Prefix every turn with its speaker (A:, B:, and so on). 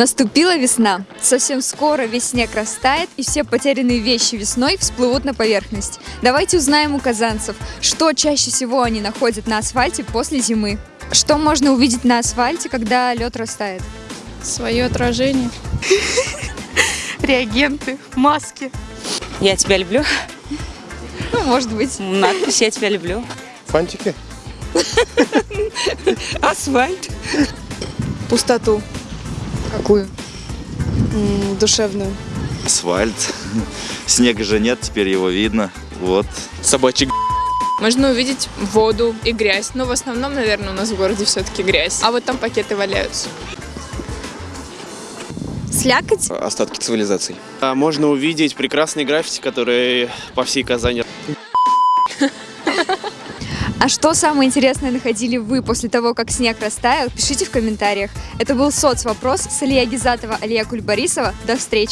A: Наступила весна. Совсем скоро весь снег растает, и все потерянные вещи весной всплывут на поверхность. Давайте узнаем у казанцев, что чаще всего они находят на асфальте после зимы. Что можно увидеть на асфальте, когда лед растает?
B: Свое отражение.
C: реагенты, маски.
D: Я тебя люблю.
A: Ну, может быть.
D: Надпись «Я тебя люблю».
E: Фантики?
D: Асфальт.
B: Пустоту.
A: Какую?
B: М, Душевную.
F: асфальт. Снега же нет, теперь его видно. Вот.
E: Собачий
B: Можно увидеть воду и грязь. Но в основном, наверное, у нас в городе все-таки грязь. А вот там пакеты валяются.
A: Слякоть?
E: остатки цивилизаций.
G: А Можно увидеть прекрасные граффити, которые по всей Казани
A: А что самое интересное находили вы после того, как снег растаял? Пишите в комментариях. Это был соцвопрос с Алия Гизатова, Алия Кульбарисова. До встречи!